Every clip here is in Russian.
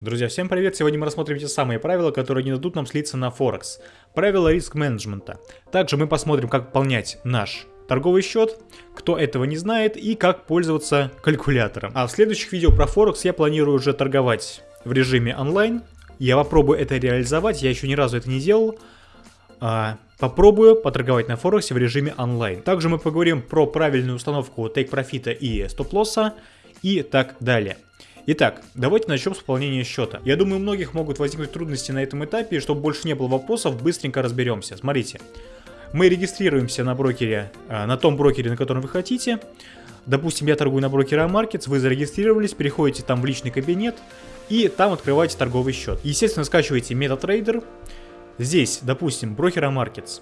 Друзья, всем привет! Сегодня мы рассмотрим те самые правила, которые не дадут нам слиться на Форекс. Правила риск-менеджмента. Также мы посмотрим, как пополнять наш торговый счет, кто этого не знает, и как пользоваться калькулятором. А в следующих видео про Форекс я планирую уже торговать в режиме онлайн. Я попробую это реализовать, я еще ни разу это не делал. А, попробую поторговать на Форексе в режиме онлайн. Также мы поговорим про правильную установку тейк-профита и стоп-лосса и так далее. Итак, давайте начнем с пополнения счета. Я думаю, у многих могут возникнуть трудности на этом этапе, и чтобы больше не было вопросов, быстренько разберемся. Смотрите, мы регистрируемся на брокере, а, на том брокере, на котором вы хотите. Допустим, я торгую на брокера Markets, вы зарегистрировались, переходите там в личный кабинет и там открываете торговый счет. Естественно, скачиваете MetaTrader. Здесь, допустим, брокера Markets.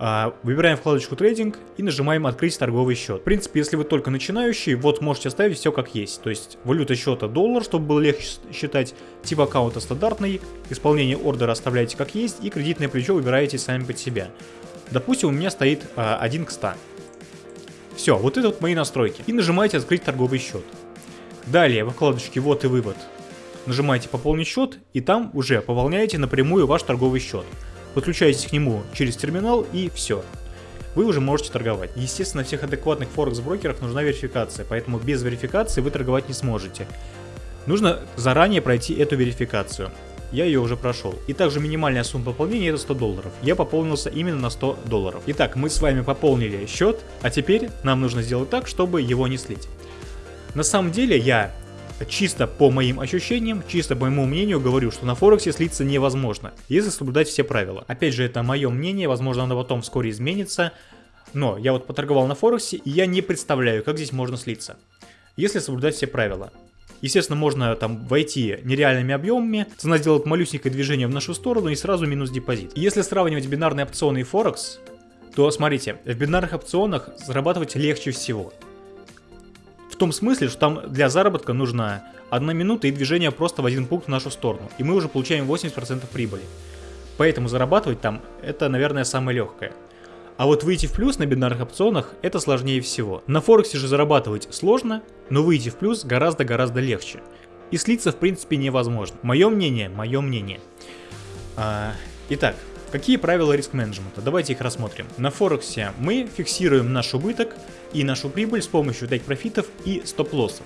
А, выбираем вкладочку трейдинг и нажимаем открыть торговый счет. В принципе, если вы только начинающий, вот можете оставить все как есть. То есть валюта счета доллар, чтобы было легче считать, тип аккаунта стандартный, исполнение ордера оставляете как есть и кредитное плечо выбираете сами под себя. Допустим, у меня стоит а, 1 к 100. Все, вот это вот мои настройки. И нажимаете открыть торговый счет. Далее во вкладочке вот и вывод нажимаете пополнить счет и там уже пополняете напрямую ваш торговый счет подключаетесь к нему через терминал и все. Вы уже можете торговать. Естественно, всех адекватных форекс-брокерах нужна верификация, поэтому без верификации вы торговать не сможете. Нужно заранее пройти эту верификацию. Я ее уже прошел. И также минимальная сумма пополнения это 100 долларов. Я пополнился именно на 100 долларов. Итак, мы с вами пополнили счет, а теперь нам нужно сделать так, чтобы его не слить. На самом деле я чисто по моим ощущениям, чисто по моему мнению говорю, что на Форексе слиться невозможно, если соблюдать все правила. Опять же, это мое мнение, возможно оно потом вскоре изменится, но я вот поторговал на Форексе, и я не представляю, как здесь можно слиться, если соблюдать все правила. Естественно, можно там войти нереальными объемами, цена сделает малюсенькое движение в нашу сторону и сразу минус депозит. если сравнивать бинарные опционы и Форекс, то смотрите, в бинарных опционах зарабатывать легче всего том смысле, что там для заработка нужна одна минута и движение просто в один пункт в нашу сторону. И мы уже получаем 80% прибыли. Поэтому зарабатывать там это, наверное, самое легкое. А вот выйти в плюс на бинарных опционах это сложнее всего. На Форексе же зарабатывать сложно, но выйти в плюс гораздо-гораздо легче. И слиться в принципе невозможно. Мое мнение, мое мнение. А, итак, Какие правила риск-менеджмента? Давайте их рассмотрим. На Форексе мы фиксируем наш убыток и нашу прибыль с помощью тейк-профитов и стоп-лоссов.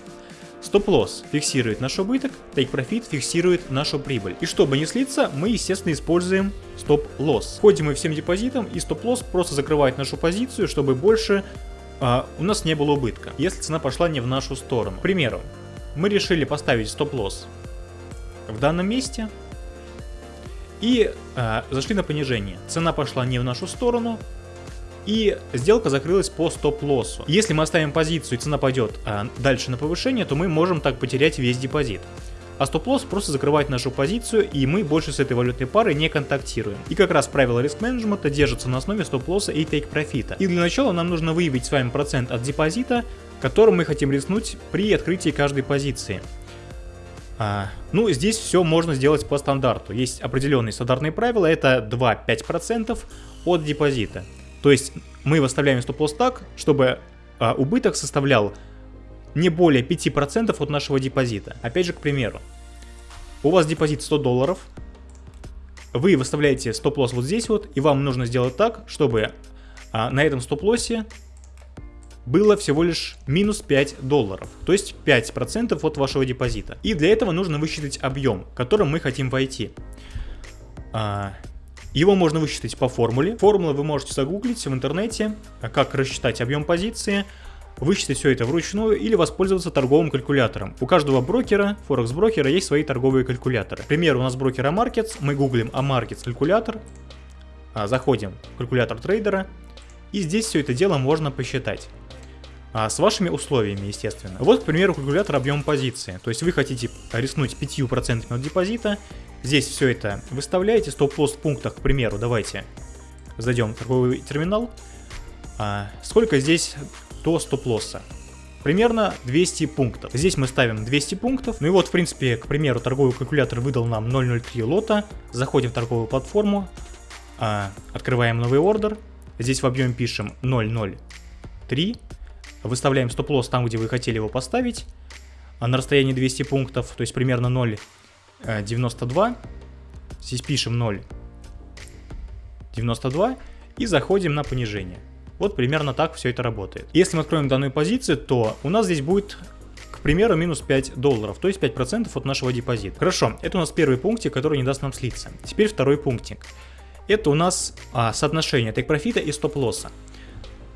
Стоп-лосс фиксирует наш убыток, тейк-профит фиксирует нашу прибыль. И чтобы не слиться, мы, естественно, используем стоп-лосс. Входим мы всем депозитом, и стоп-лосс просто закрывает нашу позицию, чтобы больше а, у нас не было убытка, если цена пошла не в нашу сторону. К примеру, мы решили поставить стоп-лосс в данном месте, и э, зашли на понижение. Цена пошла не в нашу сторону, и сделка закрылась по стоп-лоссу. Если мы оставим позицию и цена пойдет э, дальше на повышение, то мы можем так потерять весь депозит. А стоп-лосс просто закрывает нашу позицию, и мы больше с этой валютной парой не контактируем. И как раз правила риск-менеджмента держатся на основе стоп-лосса и тейк-профита. И для начала нам нужно выявить с вами процент от депозита, которым мы хотим рискнуть при открытии каждой позиции. А, ну, здесь все можно сделать по стандарту. Есть определенные стандартные правила, это 2-5% от депозита. То есть мы выставляем стоп-лосс так, чтобы а, убыток составлял не более 5% от нашего депозита. Опять же, к примеру, у вас депозит 100 долларов, вы выставляете стоп-лосс вот здесь вот, и вам нужно сделать так, чтобы а, на этом стоп-лоссе было всего лишь минус 5 долларов, то есть 5% от вашего депозита. И для этого нужно высчитать объем, которым мы хотим войти. А, его можно высчитать по формуле. Формулу вы можете загуглить в интернете, а как рассчитать объем позиции, высчитать все это вручную или воспользоваться торговым калькулятором. У каждого брокера, форекс брокера, есть свои торговые калькуляторы. К примеру, у нас брокер Amarkets, мы гуглим Amarkets калькулятор, а, заходим в калькулятор трейдера, и здесь все это дело можно посчитать а, с вашими условиями, естественно. Вот, к примеру, калькулятор объем позиции. То есть вы хотите рискнуть 5% от депозита. Здесь все это выставляете. Стоп-лосс в пунктах, к примеру, давайте зайдем в торговый терминал. А, сколько здесь до стоп-лосса? Примерно 200 пунктов. Здесь мы ставим 200 пунктов. Ну и вот, в принципе, к примеру, торговый калькулятор выдал нам 0.03 лота. Заходим в торговую платформу, а, открываем новый ордер. Здесь в объеме пишем 0.03 Выставляем стоп-лосс там, где вы хотели его поставить, а на расстоянии 200 пунктов, то есть примерно 0, 92. Здесь пишем 0. 92 и заходим на понижение. Вот примерно так все это работает. Если мы откроем данную позицию, то у нас здесь будет, к примеру, минус 5 долларов, то есть 5% от нашего депозита. Хорошо, это у нас первый пунктик, который не даст нам слиться. Теперь второй пунктик. Это у нас а, соотношение тейк-профита и стоп-лосса.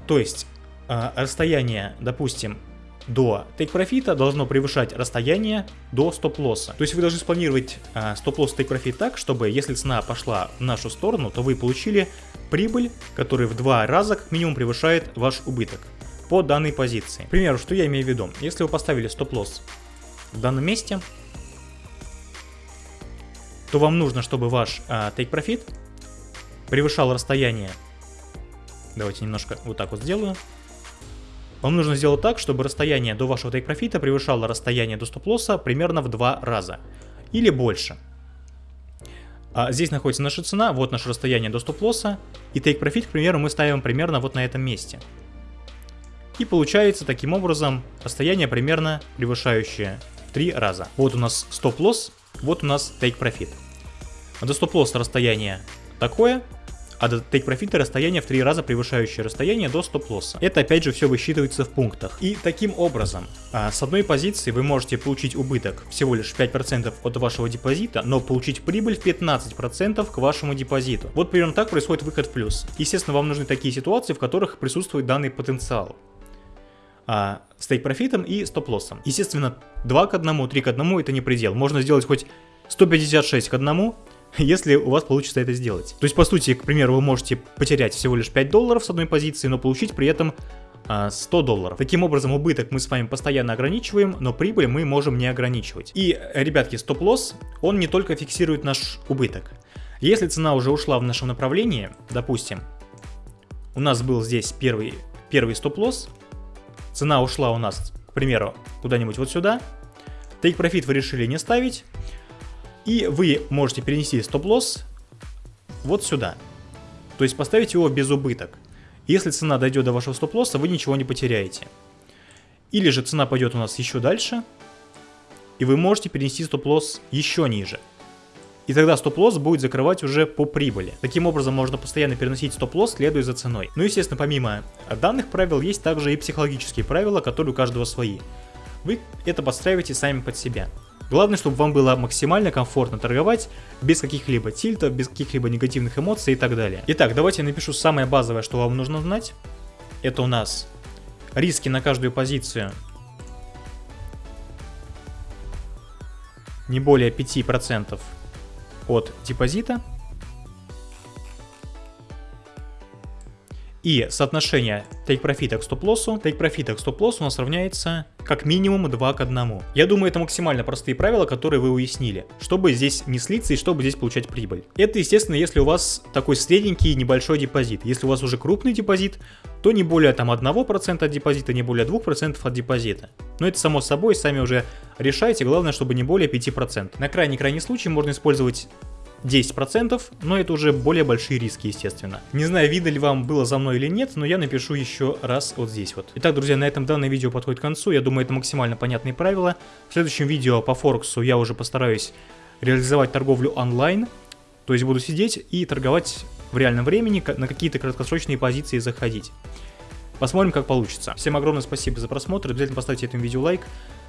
То есть а, расстояние, допустим, до тейк-профита должно превышать расстояние до стоп-лосса. То есть вы должны спланировать а, стоп-лосс тейк-профит так, чтобы если цена пошла в нашу сторону, то вы получили прибыль, которая в два раза как минимум превышает ваш убыток по данной позиции. К примеру, что я имею в виду? Если вы поставили стоп-лосс в данном месте, то вам нужно, чтобы ваш а, take-profit превышал расстояние. Давайте немножко вот так вот сделаю. Вам нужно сделать так, чтобы расстояние до вашего тейк-профита превышало расстояние до стоп-лосса примерно в два раза. Или больше. А здесь находится наша цена, вот наше расстояние до стоп-лосса. И тейк-профит, к примеру, мы ставим примерно вот на этом месте. И получается таким образом расстояние примерно превышающее в три раза. Вот у нас стоп-лосс, вот у нас тейк-профит. До стоп-лосса расстояние такое, а до take profit расстояние в три раза превышающее расстояние до стоп-лосса. Это опять же все высчитывается в пунктах. И таким образом, а, с одной позиции вы можете получить убыток всего лишь 5% от вашего депозита, но получить прибыль в 15% к вашему депозиту. Вот примерно так происходит выход в плюс. Естественно, вам нужны такие ситуации, в которых присутствует данный потенциал а, с тейк-профитом и стоп-лоссом. Естественно, 2 к 1, 3 к 1 это не предел. Можно сделать хоть 156 к 1, если у вас получится это сделать. То есть, по сути, к примеру, вы можете потерять всего лишь 5 долларов с одной позиции, но получить при этом 100 а, долларов. Таким образом, убыток мы с вами постоянно ограничиваем, но прибыль мы можем не ограничивать. И, ребятки, стоп-лосс, он не только фиксирует наш убыток. Если цена уже ушла в нашем направлении, допустим, у нас был здесь первый, первый стоп-лосс, цена ушла у нас, к примеру, куда-нибудь вот сюда, take profit вы решили не ставить, и вы можете перенести стоп-лосс вот сюда. То есть поставить его без убыток. Если цена дойдет до вашего стоп-лосса, вы ничего не потеряете. Или же цена пойдет у нас еще дальше, и вы можете перенести стоп-лосс еще ниже. И тогда стоп-лосс будет закрывать уже по прибыли. Таким образом можно постоянно переносить стоп-лосс, следуя за ценой. Ну естественно, помимо данных правил, есть также и психологические правила, которые у каждого свои. Вы это подстраиваете сами под себя. Главное, чтобы вам было максимально комфортно торговать, без каких-либо тильтов, без каких-либо негативных эмоций и так далее. Итак, давайте я напишу самое базовое, что вам нужно знать. Это у нас риски на каждую позицию не более 5% от депозита. И соотношение take профита к стоп-лоссу, take профита к стоп-лоссу у нас равняется как минимум 2 к 1. Я думаю, это максимально простые правила, которые вы уяснили, чтобы здесь не слиться и чтобы здесь получать прибыль. Это, естественно, если у вас такой средненький небольшой депозит. Если у вас уже крупный депозит, то не более там 1% от депозита, не более 2% от депозита. Но это само собой, сами уже решайте, главное, чтобы не более 5%. На крайний-крайний случай можно использовать 10%, но это уже более большие риски, естественно. Не знаю, видно вам было за мной или нет, но я напишу еще раз вот здесь вот. Итак, друзья, на этом данное видео подходит к концу. Я думаю, это максимально понятные правила. В следующем видео по Форексу я уже постараюсь реализовать торговлю онлайн. То есть буду сидеть и торговать в реальном времени, на какие-то краткосрочные позиции заходить. Посмотрим, как получится. Всем огромное спасибо за просмотр. Обязательно поставьте этому видео лайк.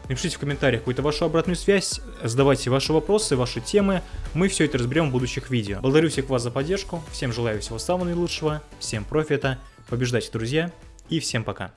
Напишите в комментариях какую-то вашу обратную связь, задавайте ваши вопросы, ваши темы. Мы все это разберем в будущих видео. Благодарю всех вас за поддержку. Всем желаю всего самого наилучшего. Всем профита. Побеждайте, друзья. И всем пока.